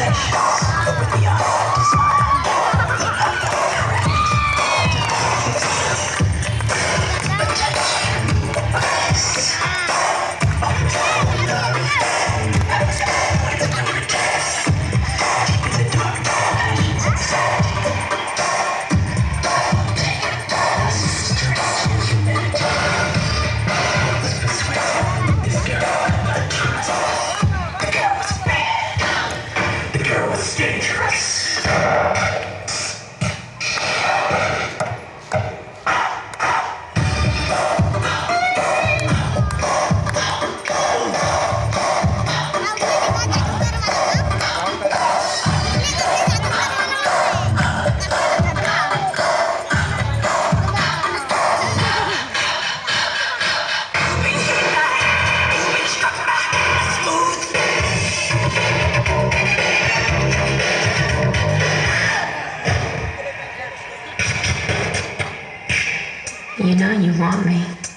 session. was dangerous. want me.